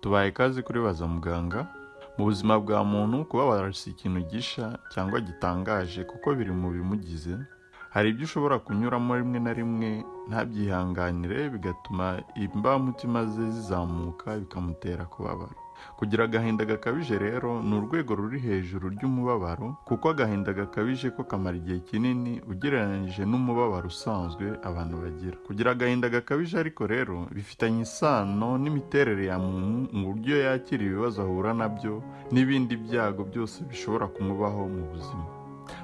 tubaye ikaze kuri baza muganga mu buzima bwa muntu kubabara si ikintu gisha cyangwa gitangaje kuko biri mu bimugize. Hari ibyo ushobora kunyuramo rimwe na rimwe ntabyihanganire bigatuma imbamutima ze zizamuka bikamutera kubabara. Kugira agahinda gakabije rero ni urwego ruri hejuru ry'umubabaro kuko agahinda gakabije ko kamara igihe kinini ugereranyije n'umubabaro usanzwe abantu bagira. Kugira agahinda gakabije ariko rero bifitanye isano n'imiterere ya muntu mu buryo yakira ibibazo ahura na byo n'ibindi byago byose bishobora kumubaho mu buzima.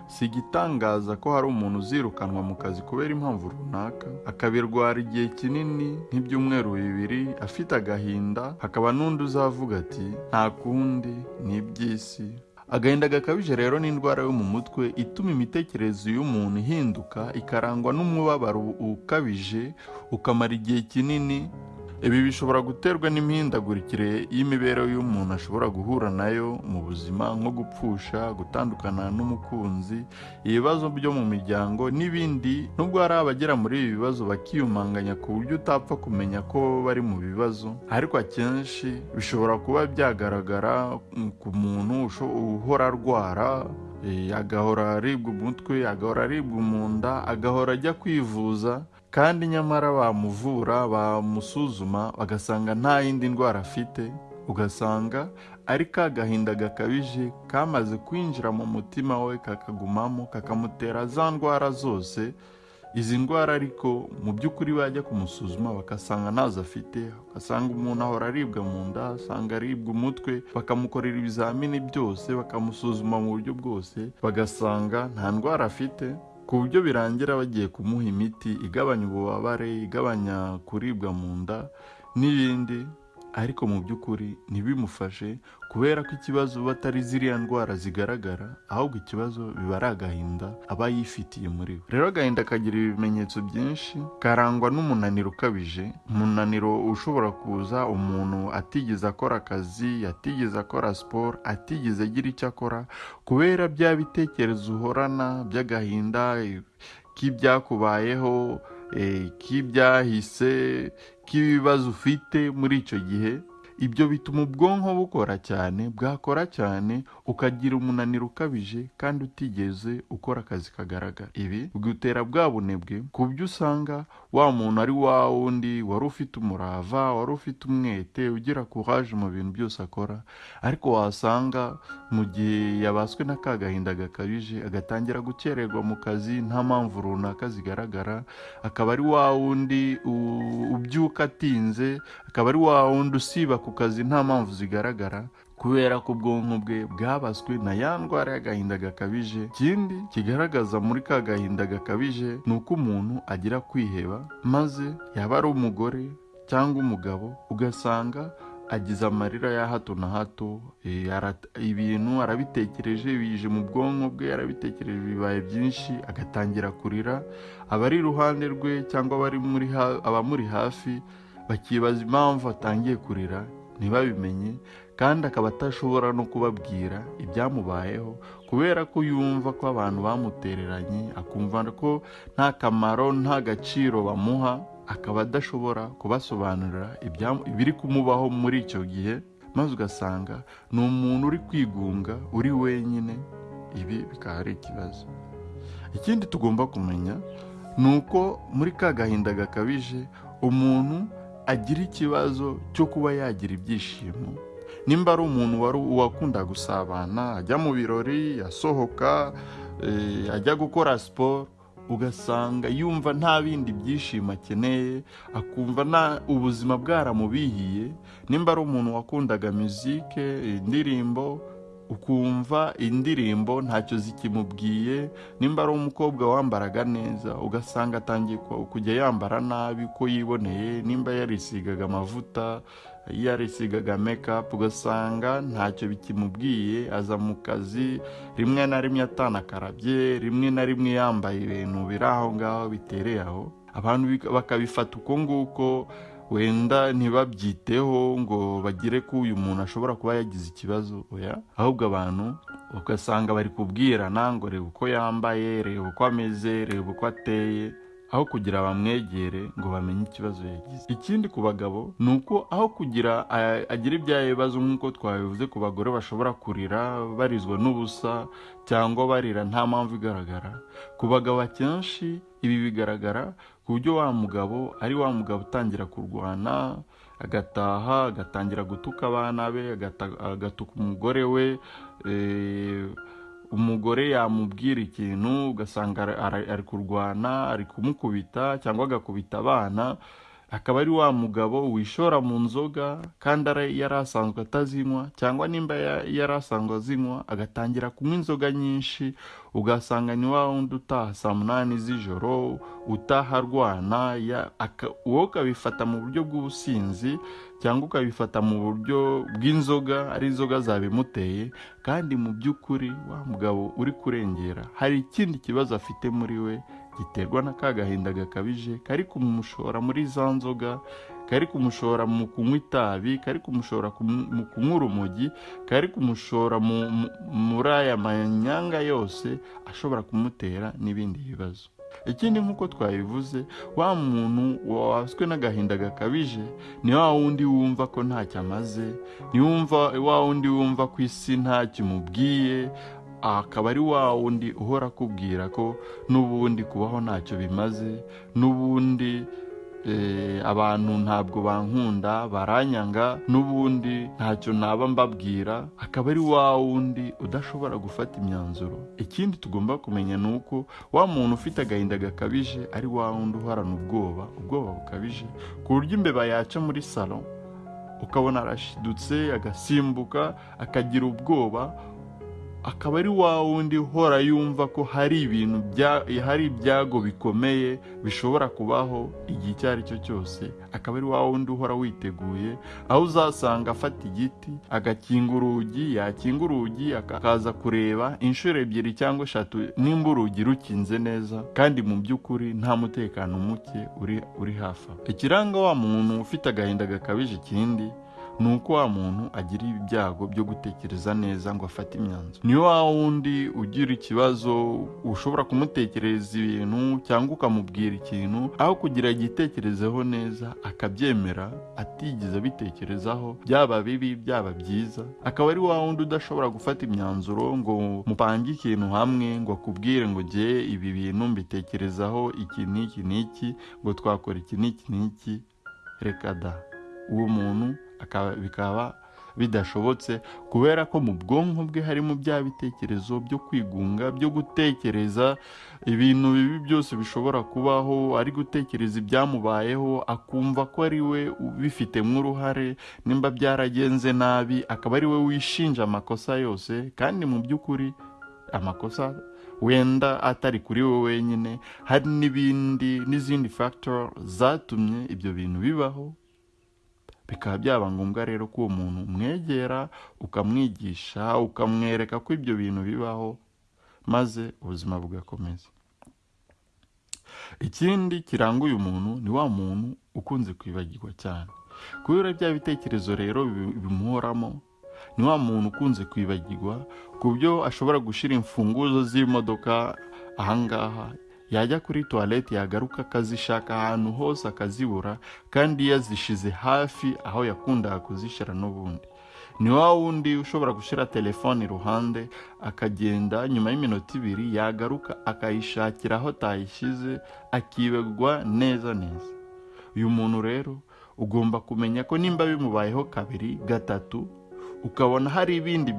Si igitangaza ko hari umuntu uzirukanwa mu kazi kubera impamvu runaka akabirwara igihe kinini nk'ibyumweru bibiri afite agahinda hakaba n'undi uzavuga ati nta kundi ni iby'isi. Agahinda gakabije rero ni indwara yo mu mutwe ituma imitekerereze y'umuntu ihinduka ikarangwa n'umubabaro ukabije ukamara igihe kinini ibi bishobora guterwa n'imihindagurikire y'imibereho y'umuntu ashobora guhura na yo mu buzima nko gupfusha gutandukana n'umukunzi ibibazo byo mu miryango n'ibindi. Nubwo hari abagera muri ibi bibazo bakiyumanganya ku buryo utapfa kumenya ko bari mu bibazo ariko akenshi bishobora kuba byagaragara ku muntu uhora arwara agahora aribwa umutwe agahora aribwa mu nda agahora ajya kwivuza kandi nyamara bamuvura bamusuzuma bagasanga nta yindi ndwara afite. Ugasanga ari ka gahinda gakabije kamaze kwinjira mu mutima we kakagumamo kakamutera za ndwara zose. Izi ndwara ariko mu by'ukuri bajya kumusuzuma bagasanga ntazo afite. Ugasanga umuntu ahora aribwa mu nda asanga aribwa umutwe bakamukorera ibizamini byose bakamusuzuma mu buryo bwose bagasanga nta ndwara afite. Ku buryo birangira bagiye kumuha imiti igabanya ububabare igabanya kuribwa mu nda n'ibindi. Ariko mu by'ukuri ntibimufashe kubera ko ikibazo batari ziriya ndwara zigaragara ahubwo ikibazo biba ari agahinda aba yifitiye muri we. Rero agahinda kagira ibimenyetso byinshi karangwa n'umunaniro ukabije umunaniro ushobora kuza umuntu atigeze akora akazi atigeze akora siporo atigeze agira icyo akora kubera bya bitekerezo uhorana by'agahinda k'ibyakubayeho k'ibyahise k'ibibazo ufite muri icyo gihe. Ibyo bituma ubwonko bukora cyane bwakora cyane ukagira umunaniro ukabije kandi utigeze ukora akazi kagaragara. Ibi bigutera bwa bunebwe ku buryo usanga wa muntu ari wa wundi wari ufite umurava wari ufite umwete ugira kuraje mu bintu byose akora ariko wasanga mu gihe yabaswe n'aka gahinda gakabije agatangira gukererwa mu kazi nta mpamvu runaka zigaragara akaba ari wa wundi ubyuka atinze akaba ari wa wundi usiba ku kazi nta mpamvu zigaragara kubera ko ubwonko bwe bwabaswe na ya ndwara y'agahinda gakabije. Ikindi kigaragaza muri ka gahinda gakabije ni uko umuntu agira kwiheba maze yaba ari umugore cyangwa umugabo ugasanga agize amarira ya hato na hato ibintu arabitekereje bije mu bwonko bwe arabitekereje bibaye byinshi agatangira kurira. Abari iruhande rwe cyangwa abamuri hafi bakibaza impamvu atangiye kurira ntibabimenye kandi akaba atashobora no kubabwira ibyamubayeho kubera ko yumva ko abantu bamutereranye akumva ko nta kamaro nta gaciro bamuha akaba adashobora kubasobanurira ibiri kumubaho muri icyo gihe maze ugasanga ni umuntu uri kwigunga uri wenyine ibi bikaba ari ikibazo. Ikindi tugomba kumenya ni uko muri ka gahinda gakabije umuntu agira ikibazo cyo kuba yagira ibyishimo. Nimba ari umuntu wari uwakunda gusabana ajya mu birori asohoka ajya gukora siporo ugasanga yumva nta bindi byishimo akeneye akumva ubuzima bwaramubihiye. Nimba ari umuntu wakundaga muzike indirimbo ukumva indirimbo ntacyo zikimubwiye nimba ari umukobwa wambaraga neza ugasanga atangiye kujya yambara nabi ko yiboneye nimba yarisigaga amavuta yarisigaga mekapu ugasanga ntacyo bikimubwiye aza mu kazi rimwe na rimwe atanakarabye rimwe na rimwe yambaye ibintu biri aho ngaho bitereye aho. Abantu bakabifata uko nguko wenda ntibabyiteho ngo bagire ko uyu muntu ashobora kuba yagize ikibazo oya? Ahubwo abantu ugasanga bari kubwirana ngo reba uko yambaye reba uko ameze reba uko ateye aho kugira bamwegere ngo bamenye ikibazo yagize. Ikindi ku bagabo ni uko aho kugira agira ibya bibazo nk'uko twabivuze ku bagore bashobora kurira barizwa n'ubusa cyangwa barira nta mpamvu igaragara ku bagabo akenshi ibi bigaragara ku buryo wa mugabo ari wa mugabo utangira kurwana agataha agatangira gutuka abana be agatuka umugore we eh, umugore yamubwira ikintu ugasanga ari kurwana ari kumukubita cyangwa agakubita abana. Akaba ari wa mugabo wishora mu nzoga kandi yari asanzwe atazinywa cyangwa nimba ya- yari asanzwe azinywa agatangira kunywa inzoga nyinshi ugasanga ni wa wundi utaha saa munani z'ijoro utaha arwana wowe ukabifata mu buryo bw'ubusinzi cyangwa ukabifata mu buryo bw'inzoga ari inzoga zabimuteye kandi mu by'ukuri wa mugabo uri kurengera hari ikindi kibazo afite muri we giterwa na ka gahinda gakabije kari kumushora muri za nzoga kari kumushora mu kunywa itabi kari kumushora kumu- mu kunywa urumogi kari kumushora mu- mu- muri aya manyanga yose ashobora kumutera n'ibindi bibazo. Ikindi nk'uko twabivuze wa muntu wabaswe n'agahinda gakabije ni wa wundi wumva ko ntacyo amaze ni wa wundi wumva ko isi ntacyo imubwiye akaba ari wa wundi uhora akubwira ko n'ubundi kubaho ntacyo bimaze n'ubundi eh, abantu ntabwo bankunda baranyanga n'ubundi ntacyo naba mbabwira akaba ari wa wundi udashobora gufata imyanzuro. Ikindi tugomba kumenya ni uko wa muntu ufite agahinda gakabije ari wa wundi uhorana ubwoba ubwoba bukabije ku buryo imbeba yaca muri salo ukabona arashidutse agasimbuka akagira ubwoba akaba ari wa wundi uhora yumva ko hari ibintu hari ibyago bikomeye bishobora kubaho igihe icyo ari cyo cyose akaba ari wa wundi uhora witeguye aho uzasanga afata igiti agakinga urugi yakinga urugi akaza kureba inshuro ebyiri cyangwa eshatu nimba urugi rukinze neza kandi mu by'ukuri nta mutekano muke uri hafi aho. Ikiranga wa muntu ufite agahinda gakabije ikindi ni uko wa muntu agira ibyago byo gutekereza neza ngo afate imyanzuro. Ni wa wundi ugira ikibazo ushobora kumutekerereza ibintu cyangwa ukamubwira ikintu aho kugira agitekerezeho neza akabyemera atigeze abitekerezaho byaba bibi byaba byiza akaba ari wa wundi udashobora gufata imyanzuro ngo mupange ikintu hamwe ngo akubwire ngo jye ibi bintu mbitekerezaho iki n'iki n'iki ngo twakora iki n'iki n'iki. Reka da. Uwo muntu bikaba bidashobotse kubera ko mu bwonko bwe harimo bya bitekerezo byo kwigunga byo gutekereza ibintu bibi byose bishobora kubaho ari gutekereza ibyamubayeho akumva ko ari we ubifitemo uruhare nimba byaragenze nabi akaba ari we wishinja amakosa yose kandi mu by'ukuri amakosa wenda atari kuri we wenyine hari n'ibindi n'izindi factor zatumye ibyo bintu bibaho. Bikaba byaba ngombwa rero ko uwo muntu umwegera ukamwigisha ukamwereka ko ibyo bintu bibaho maze ubuzima bugakomeza. Ikindi kiranga uyu muntu ni wa muntu ukunze kwibagirwa cyane. Kubera bya bitekerezo rero bimuhoramo ni wa muntu ukunze kwibagirwa ku buryo ashobora gushyira imfunguzo z'imodoka ahangaha yajya kuri tuwarete yagaruka akazishaka ahantu hose akazibura kandi yazishize hafi aho yakundaga kuzishyira n'ubundi. Ni wa wundi ushobora gushyira telefone iruhande akagenda nyuma y'iminota ibiri yagaruka akayishakira aho atayishyize akibagwa neza neza. Uyu muntu rero ugomba kumenya ko nimba bimubayeho kabiri gatatu ukabona hari ibindi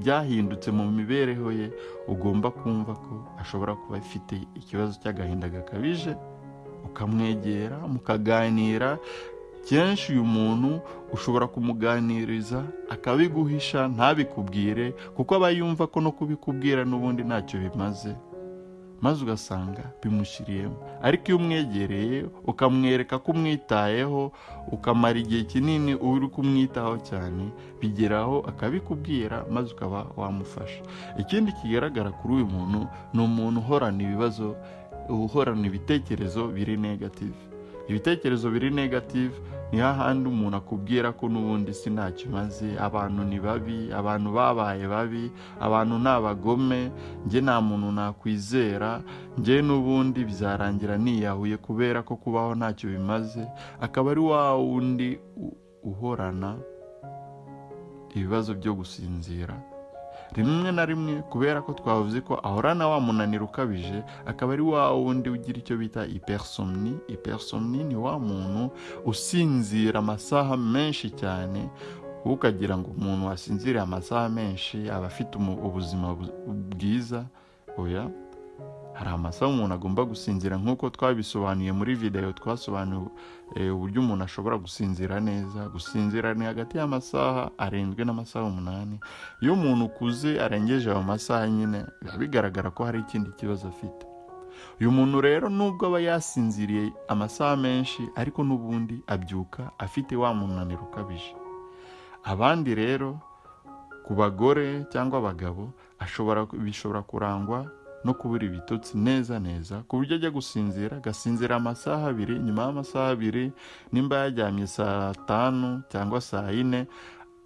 byahindutse mu mibereho ye ugomba kumva ko ashobora kuba afite ikibazo cy'agahinda gakabije ukamwegera mukaganira. Kenshi uyu muntu ushobora kumuganiriza akabiguhisha ntabikubwire kuko aba yumva ko no kubikubwira n'ubundi ntacyo bimaze. Maze ugasanga bimushyiriyemo ariko iyo umwegereye ukamwereka ko umwitayeho ukamara igihe kinini uri kumwitaho cyane bigeraho akabikubwira maze ukaba wamufasha. Ikindi kigaragara kuri uyu muntu ni umuntu uhorana ibibazo uhorana ibitekerezo biri negative. Ibitekerezo biri negative ni hahandi umuntu akubwira ko n'ubundi si ntacyo imaze abantu ni babi abantu babaye babi abantu ni abagome. Njye nta muntu nakwizera njye n'ubundi bizarangira niyahuye kubera ko kubaho ntacyo bimaze. Akaba ari wa wundi uhorana ibibazo byo gusinzira. Rimwe na rimwe kubera ko twavuze ko ahorana wa munaniro ukabije akaba ari wa wundi ugira icyo bita hypersomni hypersomni ni wa muntu usinzira amasaha menshi cyane ukagira ngo umuntu wasinziriye amasaha menshi aba afite ubuzima bu- bwiza. Oya. Hari amasaha umuntu agomba gusinzira nk'uko twabisobanuye muri videwo twasobanuye eh, uburyo umuntu ashobora gusinzira neza. Gusinzira ni hagati y'amasaha arindwi n'amasaha umunani. Iyo umuntu ukuze arengeje ayo masaha nyine biba bigaragara ko hari ikindi kibazo afite. Uyu muntu rero nubwo aba yasinziriye amasaha menshi ariko n'ubundi abyuka afite wa munaniro ukabije. Abandi rero ku bagore cyangwa abagabo bishobora kurangwa no kubura ibitotsi neza neza ku buryo ajya gusinzira agasinzira amasaha abiri nyuma y'amasaha abiri nimba yaryamye saa tanu cyangwa saa yine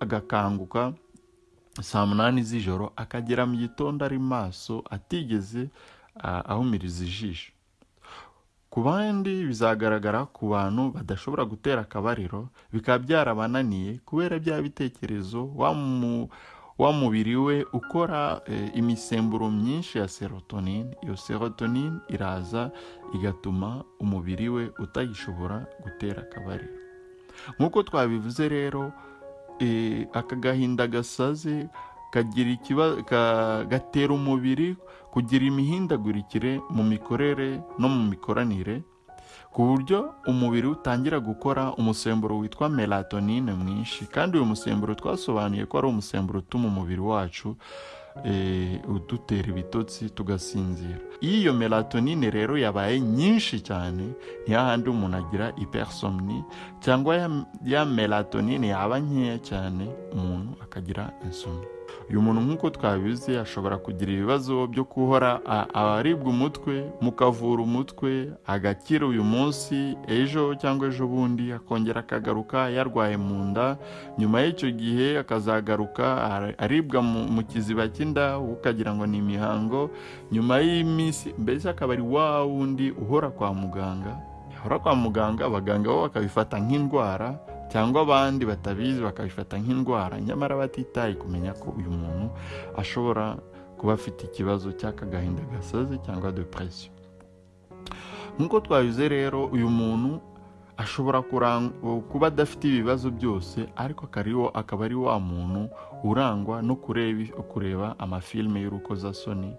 agakanguka saa munani z'ijoro akagera mu gitondo ari maso atigeze ah, ahumiriza ijisho. Ku bandi bizagaragara ku bantu badashobora gutera akabariro bikaba byarabananiye kubera bya bitekerezo wa mu- wa mubiri we ukora eh, imisemburo myinshi ya serotonine iyo serotonine iraza igatuma umubiri we utayishobora gutera akabariro. Nk'uko twabivuze rero eh, aka gahinda gasaze gatera umubiri kugira imihindagurikire mu mikorere no mu mikoranire ku buryo umubiri utangira gukora umusemburo witwa melatonine mwinshi. Kandi uyu musemburo twasobanuye ko ari umusemburo utuma umubiri wacu eh, udutera ibitotsi tugasinzira. Iyo melatonine rero yabaye nyinshi cyane ni hahandi umuntu agira hypersomni cyangwa ya, ya melatonine yaba nkeya cyane umuntu akagira insomni uyu muntu nk'uko twabizi ashobora kugira ibibazo byo guhora aribwa umutwe mukavura umutwe agakira uyu munsi ejo cyangwa ejo bundi akongera akagaruka yarwaye mu nda nyuma y'icyo gihe akazagaruka ar- aribwa mu, kiziba cy'inda ukagira ngo ni imihango nyuma y'iminsi mbese akaba ari wa wundi uhora kwa muganga yahora kwa muganga abaganga bo bakabifata nk'indwara cyangwa abandi batabizi bakabifata nk'indwara. Nyamara batitaye kumenya ko uyu muntu ashobora kuba afite ikibazo cy'aka gahinda gasaze cyangwa depression. Nk'uko twabize rero uyu muntu ashobora kuba adafite ibibazo byose ariko akaba ari wa muntu urangwa no kureba amafilime y'urukozasoni.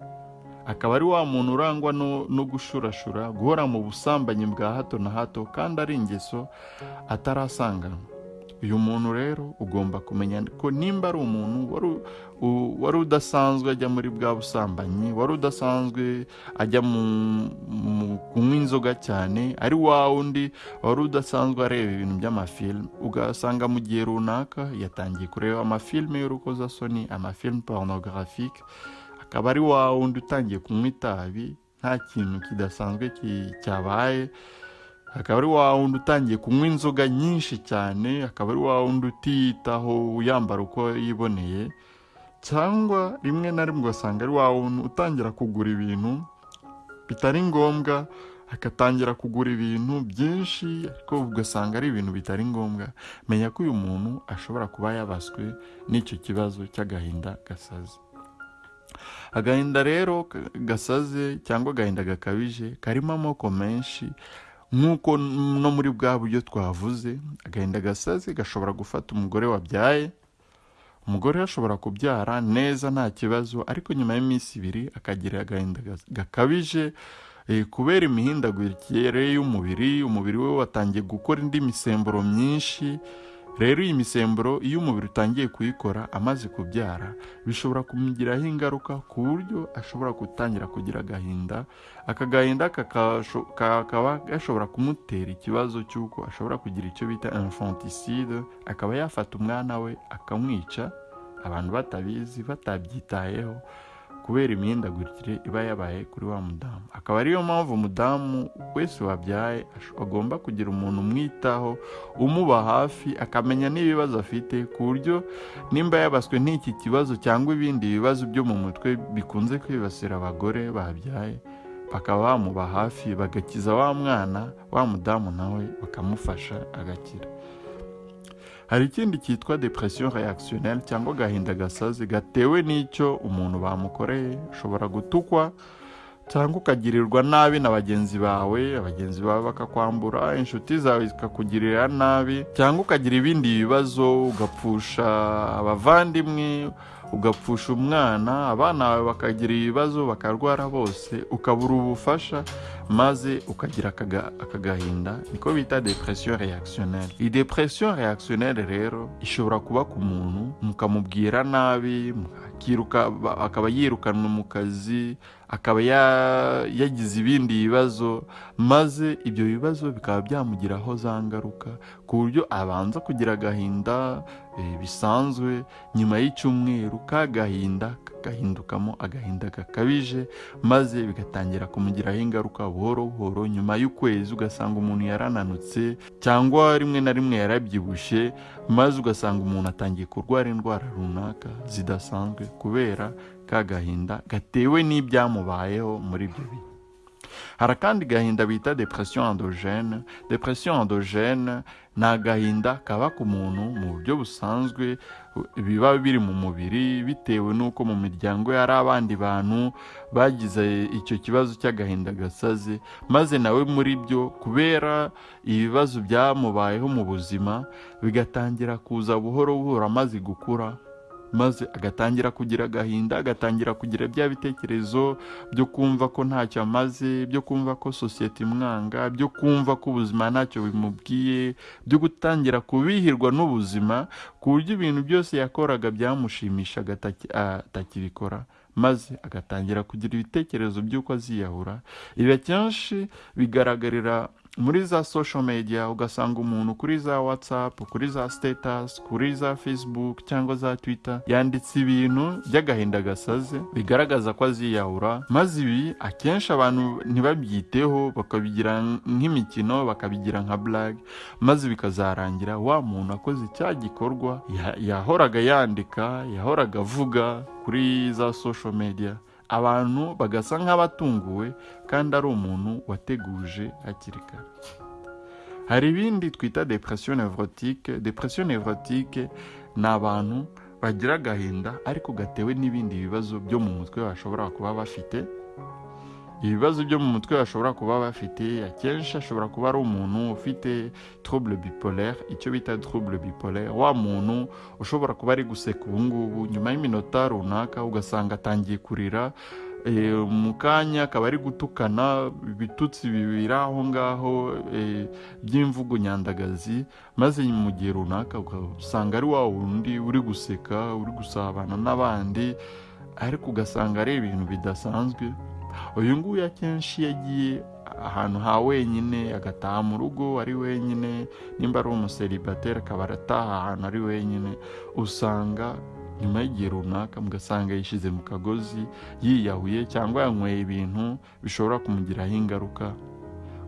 Akaba ari wa muntu urangwa no, gushurashura guhora mu busambanyi bwa hato na hato kandi ari ingeso atarasanganywe uyu muntu rero ugomba kumenya ko nimba ari umuntu wari udasanzwe ajya muri bwa busambanyi wari udasanzwe ajya mu, kunywa inzoga cyane ari wa wundi wari udasanzwe areba ibintu by'amafilime ugasanga mu gihe runaka yatangiye kureba amafilime y'urukozasoni amafilime pornographique akaba ari wa wundi utangiye kunywa itabi nta kintu kidasanzwe ki- cyabaye. Akaba ari wa wundi utangiye kunywa inzoga nyinshi cyane akaba ari wa wundi utiyitaho yambara uko yiboneye. Cyangwa rimwe na rimwe ugasanga ari wa wundi utangira kugura ibintu bitari ngombwa agatangira kugura ibintu byinshi ariko ugasanga ari ibintu bitari ngombwa. Menya ko uyu muntu ashobora kuba yabaswe n'icyo kibazo cy'agahinda gasaze. Agahinda rero gasaze cyangwa agahinda gakabije karimo amoko menshi. Nk'uko no muri bwa buryo twavuze agahinda gasaze gashobora gufata umugore wabyaye. Umugore ashobora kubyara neza nta kibazo ariko nyuma y'iminsi ibiri akagira agahinda gakabije. Eh, kubera imihindagurikire y'umubiri umubiri we watangiye gukora indi misemburo myinshi. Rero iyi misemburo iyo umubiri utangiye kuyikora amaze kubyara bishobora kumugiraho ingaruka ku buryo ashobora gutangira kugira agahinda aka gahinda kakaba gashobora kumutera ikibazo cy'uko ashobora kugira icyo bita infanticide akaba yafata umwana we akamwica abantu batabizi batabyitayeho kubera imihindagurikire iba yabaye kuri wa mudamu. Akaba ariyo mpamvu umudamu wese wabyaye agomba kugira umuntu umwitaho umuba hafi akamenya n'ibibazo afite ku buryo nimba yabaswe n'iki kibazo cyangwa ibindi bibazo byo mu mutwe bikunze kwibasira abagore babyaye bakaba bamuba hafi bagakiza wa mwana wa mudamu nawe bakamufasha agakira. Hari ikindi cyitwa depression reactionnelle cyangwa agahinda gasazi gatewe n'icyo umuntu bamukoreye. Ushobora gutukwa cyangwa ukagirirwa nabi na bagenzi bawe abagenzi bawe bakakwambura inshuti zawe zikakugirira nabi cyangwa ukagira ibindi bibazo ugapfusha abavandimwe ugapfusha umwana abana bawe bakagira ibibazo bakarwara bose ukabura ubufasha maze ukagira aka gahinda niko bita depression reactionnelle iyi depression reactionnelle rero ishobora kuba ku muntu mukamubwira nabi akiruka ba- akaba yirukanwe mu kazi akaba ya- yagize ibindi bibazo maze ibyo bibazo bikaba byamugiraho za ngaruka ku buryo abanza kugira agahinda eh, bisanzwe nyuma y'icyumweru ka gahinda kagahindukamo agahinda gakabije maze bigatangira kumugiraho ingaruka buhoro buhoro nyuma y'ukwezi ugasanga umuntu yarananutse cyangwa rimwe na rimwe yarabyibushye maze ugasanga umuntu atangiye kurwara indwara runaka zidasanzwe kubera ka gahinda gatewe n'ibyamubayeho muri ibyo bihe. Hari akandi gahinda bita depression endogene depression endogene ni agahinda kaba ku muntu mu buryo busanzwe biba biri mu mubiri bitewe n'uko mu miryango ye hari abandi bantu bagize icyo kibazo cy'agahinda gasaze. Maze nawe muri byo kubera ibibazo byamubayeho mu buzima bigatangira kuza buhoro buhoro amaze gukura maze agatangira kugira agahinda agatangira kugira bya bitekerezo byo kumva ko ntacyo amaze byo kumva ko sosiyete imwanga byo kumva ko ubuzima ntacyo bimubwiye byo gutangira kubihirwa n'ubuzima ku buryo ibintu byose yakoraga byamushimishaga ataki- atakibikora maze agatangira kugira ibitekerezo by'uko aziyahura. Ibi akenshi bigaragarira muri za social media ugasanga umuntu kuri za whatsapp kuri za status kuri za facebook cyangwa za twitter yanditse ibintu by'agahinda gasaze bigaragaza ko aziyahura maze ibi akenshi abantu ntibabyiteho bakabigira nk'imikino bakabigira nka blague maze bikazarangira wa muntu akoze cya gikorwa ya- yahoraga yandika yahoraga avuga kuri za social media. Abantu bagasa nk'abatunguwe kandi ari umuntu wateguje hakiri kare. Hari ibindi twita depression nevrotique. Depression nevrotique ni abantu bagira agahinda ariko gatewe n'ibindi bibazo byo mu mutwe bashobora kuba bafite. Ibibazo byo mu mutwe bashobora kuba bafite akenshi ashobora kuba ari umuntu ufite trouble bipolaire. Icyo bita trouble bipolaire wa muntu ushobora kuba ari guseka ubu ngubu. Nyuma y'iminota runaka ugasanga atangiye kurira eh, mu kanya akaba ari gutukana ibitutsi bibiri aho ngaho eh, by'imvugo nyandagazi. Maze mu gihe runaka ugasanga ari wa wundi uri guseka uri gusabana n'abandi ariko ugasanga ari ibintu bidasanzwe. Uyu nguyu akenshi yagiye ahantu ha wenyine agataha mu rugo ari wenyine. Nimba ari umuseribateri akaba arataha ahantu ari wenyine. Usanga nyuma y'igihe runaka mugasanga yishyize mu kagozi yiyahuye cyangwa yanyweye ibintu bishobora kumugiraho ingaruka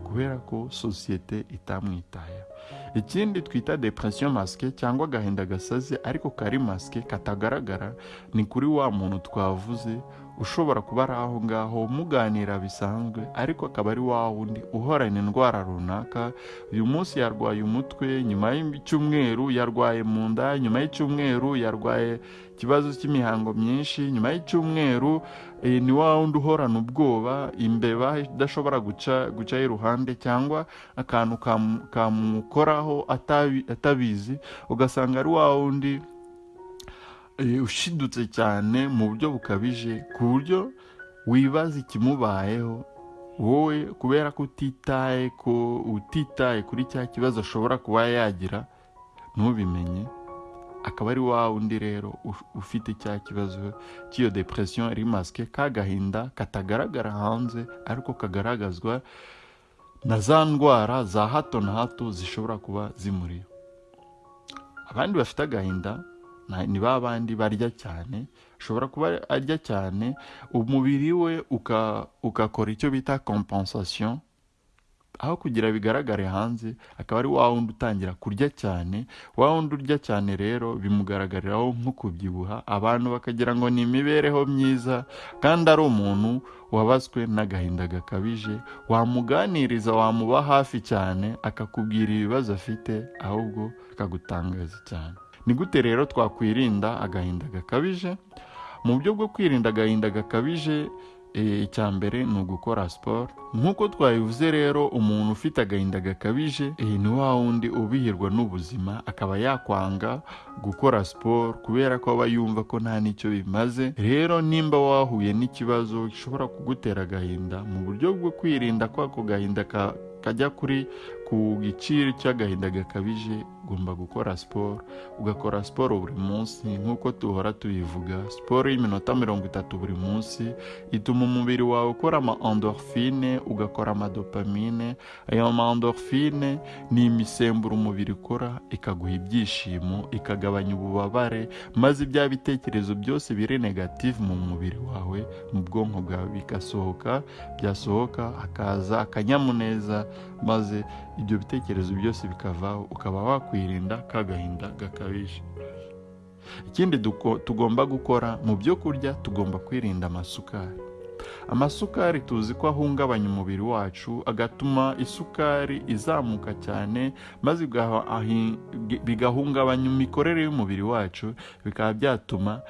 kubera ko sosiyete itamwitayeho. Ikindi twita depression masike cyangwa agahinda gasaze ariko kari masike katagaragara ni kuri wa muntu twavuze ushobora kuba ari aho ngaho muganira bisanzwe ariko akaba ari wa wundi uhorana indwara runaka uyu munsi yarwaye umutwe nyuma y'icyumweru yarwaye mu nda nyuma y'icyumweru yarwaye ikibazo cy'imihango myinshi nyuma y'icyumweru eh, ni wa wundi uhorana ubwoba imbeba idashobora guca gucaho iruhande cyangwa akantu kamu- kamukoraho atabi- atabizi ugasanga ari wa wundi ushidutse cyane mu buryo bukabije ku buryo wibaza ikimubayeho. Wowe kubera ko utitaye ko utitaye kuri cya kibazo ashobora kuba yagira ntubimenye. Akaba ari wa wundi rero uf- ufite cya kibazo cy'iyo depression iri masike k'agahinda katagaragara hanze ariko kagaragazwa na za ndwara za hato na hato zishobora kuba zimuriho. Abandi bafite agahinda ni ba bandi barya cyane ashobora kuba arya cyane umubiri we ugakora icyo bita compensation aho kugira bigaragare hanze akaba ari wa wundi utangira kurya cyane wa wundi urya cyane rero bimugaragariraho nko kubyibuha abantu bakagira ngo ni imibereho myiza kandi ari umuntu wabazwe n'agahinda gakabije wamuganiriza wamuba hafi cyane akakubwira ibibazo afite ahubwo akagutangaza cyane. Ni gute rero twakwirinda agahinda gakabije. Mu buryo bwo kwirinda agahinda gakabije eh, icya mbere ni ugukora siporo nk'uko twabivuze rero umuntu ufite agahinda gakabije eh, ni wa wundi ubihirwa n'ubuzima akaba yakwanga gukora siporo kubera ko aba yumva ko nta n'icyo bimaze. Rero nimba wahuye n'ikibazo gishobora kugutera agahinda mu buryo bwo kwirinda ko ako gahinda ka- kajya kuri ku giciro cy'agahinda gakabije ugomba gukora siporo. Ugakora siporo buri munsi nk'uko duhora tubivuga siporo y'iminota mirongo itatu buri munsi ituma umubiri wawe ukora ama endorphine ugakora amadopamine ayo ma endorphine ni imisemburo umubiri ukora ikaguha ibyishimo ikagabanya ububabare maze bya bitekerezo byose biri negative mu mubiri wawe mu bwonko bwawe bigasohoka byasohoka hakaza akanyamuneza maze ibyo bitekerezo byose bikavaho ukaba wakwirinda ka gahinda gakabije. Ikindi tugomba gukora mu byo kurya tugomba kwirinda amasukari. Amasukari tuzi ko ahungabanya umubiri wacu agatuma isukari izamuka cyane maze bigahungabanya imikorere y'umubiri wacu bikaba byatuma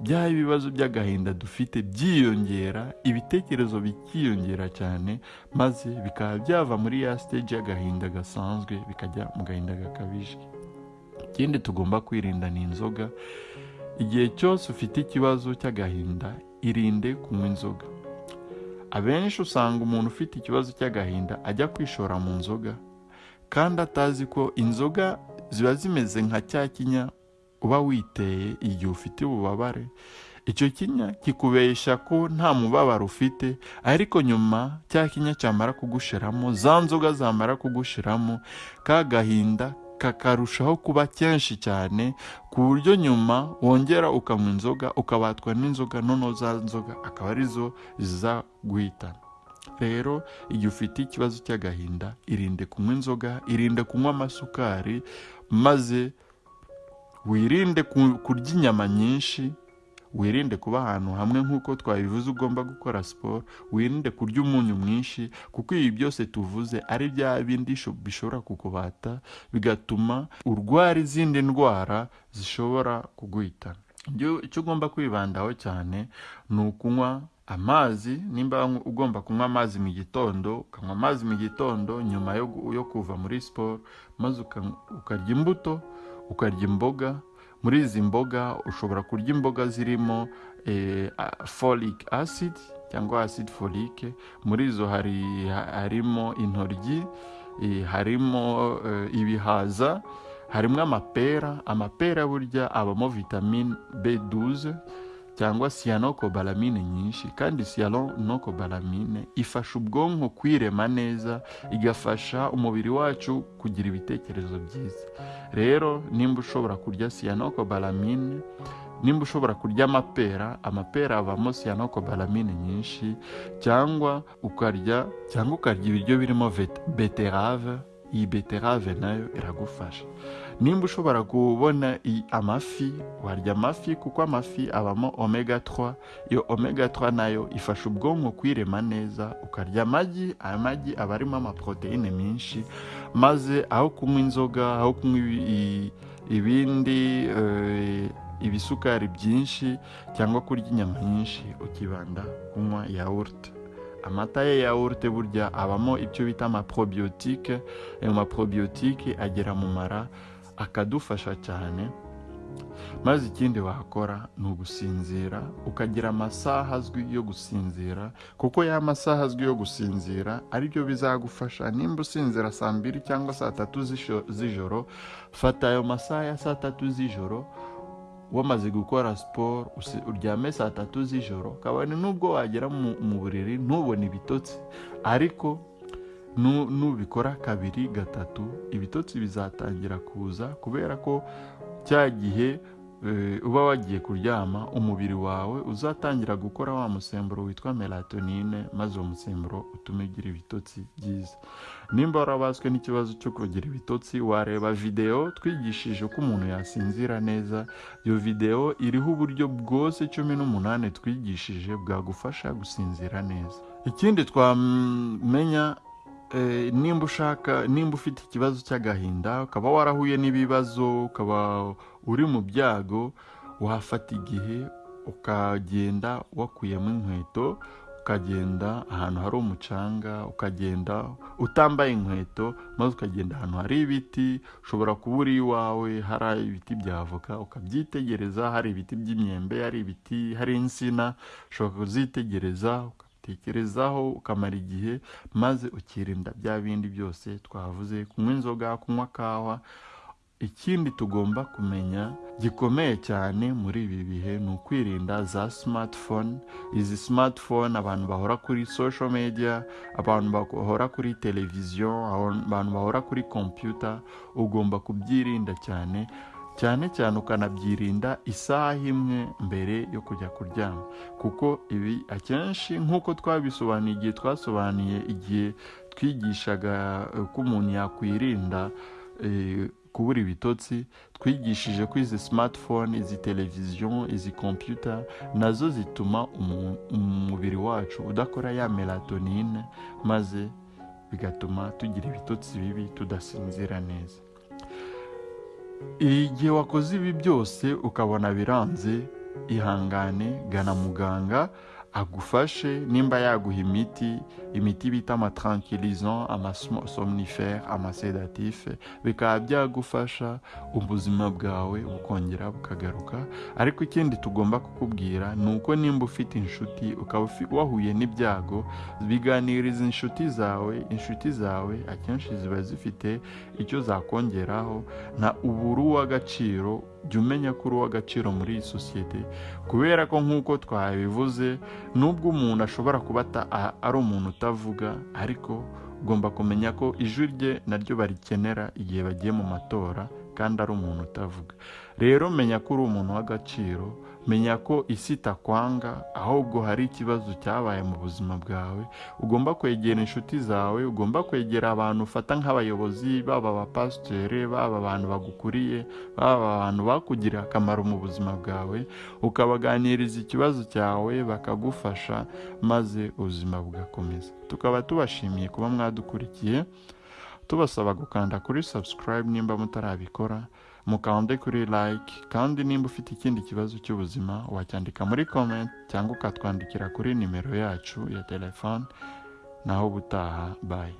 bya ibibazo by'agahinda dufite byiyongera ibitekerezo bikiyongera cyane maze bikaba byava muri ya stage y'agahinda gasanzwe bikajya mu gahinda gakabije. Ikindi tugomba kwirinda ni inzoga. Igihe cyose ufite ikibazo cy'agahinda irinde kunywa inzoga. Abenshi usanga umuntu ufite ikibazo cy'agahinda ajya kwishora mu nzoga kandi atazi ko inzoga ziba zimeze nka cya kinya uba witeye igihe ufite ububabare. Icyo kinya kikubeshya ko nta mubabaro ufite ariko nyuma cya kinya cyamara kugushiramo za nzoga zamara kugushiramo ka gahinda kakarushaho kuba kenshi cyane ku buryo nyuma wongera ukanywa inzoga ukabatwa n'inzoga noneho za nzoga akaba ari zo ziza guhitana rero igihe ufite ikibazo cy'agahinda irinde kunywa inzoga irinde kunywa amasukari maze wirinde ku- kurya inyama nyinshi wirinde kuba ahantu hamwe nk'uko twabivuze ugomba gukora siporo wirinde kurya umunyu mwinshi kuko ibi byose tuvuze ari bya bindi sho- bishobora kukubata bigatuma urwara izindi ndwara zishobora kuguhitana icyo ugomba kwibandaho cyane ni ukunywa amazi nimba ugomba kunywa amazi mu gitondo ukanywa amazi mu gitondo nyuma yo, kuva muri siporo maze uka- ukarya imbuto ukarya imboga. Muri izi mboga ushobora kurya imboga zirimo eh, folic acid cyangwa acid folique muri izo hari ha- harimo intoryi eh, harimo eh, ibihaza harimo amapera. Amapera burya abamo vitamine b12 cyangwa cyanocobalamine nyinshi kandi cyanocobalamine ifasha ubwonko kwirema neza igafasha umubiri wacu kugira ibitekerezo byiza. Rero nimba ushobora kurya cyanocobalamine nimba ushobora kurya amapera amapera avamo cyanocobalamine nyinshi cyangwa ukarya cyangwa ukarya ibiryo birimo beterave iyi beterave na yo iragufasha. Nimba ushobora kubona amafi warya amafi kuko amafi abamo omega 3 iyo omega 3 na yo ifasha ubwonko kwirema neza ukarya amagi aya magi aba arimo amaproteine menshi maze aho kunywa inzoga aho kunywa ibindi eh, ibisukari byinshi cyangwa kurya inyama nyinshi ukibanda kunywa yawurute. Amata ya yawurute burya abamo ibyo bita amaprobiyotike ayo maprobiyotike agera mu mara akadufasha cyane maze ikindi wakora ni ugusinzira ukagira amasaha azwi yo gusinzira kuko ya masaha azwi yo gusinzira ari byo bizagufasha. Nimba usinzira saa mbiri cyangwa saa tatu z'ijoro fata ayo masaha ya saa tatu z'ijoro wamaze gukora siporo uryame saa tatu z'ijoro kabone nubwo wagera mu buriri ntubone ibitotsi. Ariko nubikora kabiri gatatu ibitotsi bizatangira kuza kubera ko cya gihe eh, uba wagiye kuryama umubiri wawe uzatangira gukora wa musemburo witwa melatonine maze uwo musemburo utume ugira ibitotsi byiza. Nimba warabaswe n'ikibazo cyo kugira ibitotsi wareba videwo twigishije uko umuntu yasinzira neza. Iyo videwo iriho uburyo bwose cumi n'umunani twigishije bwagufasha gusinzira neza. Ikindi twamenya nimba ushaka nimba ufite ikibazo cy'agahinda ukaba warahuye n'ibibazo ukaba uri mu byago wafata igihe ukagenda wakuyemo inkweto ukagenda ahantu hari umucanga ukagenda utambaye inkweto maze ukagenda ahantu hari ibiti ushobora kuba uri iwawe hari ibiti bya avoka ukabyitegereza hari ibiti by'imyembe hari ibiti hari insina ushobora kuzitegereza ukabitekerezaho ukamara igihe maze ukirinda bya bindi byose twavuze kunywa inzoga kunywa kawa. Ikindi tugomba kumenya gikomeye cyane muri ibi bihe ni ukwirinda za smartphone. Izi smartphone abantu bahora kuri social media abantu bahora kuri televiziyo abantu bahora kuri computer ugomba kubyirinda cyane. Cyane cyane ukanabyirinda isaha imwe mbere yo kujya kuryama. Kuko ibi akenshi nk'uko twabisobanuye igihe twasobanuye igihe twigishaga eh, ko umuntu yakwirinda eh, kubura ibitotsi twigishije ko izi smartphone izi televiziyo izi computer na zo zituma umu- umubiri wacu udakora ya melatonine maze bigatuma tugira ibitotsi bibi tudasinzira neza. Igihe wakoze ibi byose ukabona biranze ihangane gana muganga agufashe nimba yaguha imiti imiti bita amatranquilizant amasomnifere amasedatif bikaba byagufasha ubuzima bwawe bukongera bukagaruka. Ariko ikindi tugomba kukubwira ni uko nimba ufite inshuti ukaba wahuye n'ibyago biganiriza inshuti zawe inshuti zawe akenshi ziba zifite icyo zakongeraho nta ubura uw'agaciro jya umenya ko uri uw'agaciro muri iyi sosiyete. Kubera ko nk'uko twabivuze nubwo umuntu ashobora kuba ari umuntu utavuga ariko ugomba kumenya ko ijwi rye naryo barikenera igihe bagiye mu matora kandi ari umuntu utavuga. Rero menya ko uri umuntu w'agaciro menya ko isi itakwanga ahubwo hari ikibazo cyabaye mu buzima bwawe. Ugomba kwegera inshuti zawe ugomba kwegera abantu ufata nk'abayobozi baba abapasiteri baba abantu bagukuriye baba abantu bakugiriye akamaro mu buzima bwawe. Ukabaganiriza ikibazo cyawe bakagufasha maze ubuzima bugakomeza. Tukaba tubashimiye kuba mwadukurikiye. Tubasaba gukanda kuri subscribe nimba mutarabikora mukande kuri like kandi nimba ufite ikindi kibazo cy'ubuzima wacyandika muri comment cyangwa ukatwandikira kuri nimero yacu ya telefone. Naho ubutaha bye.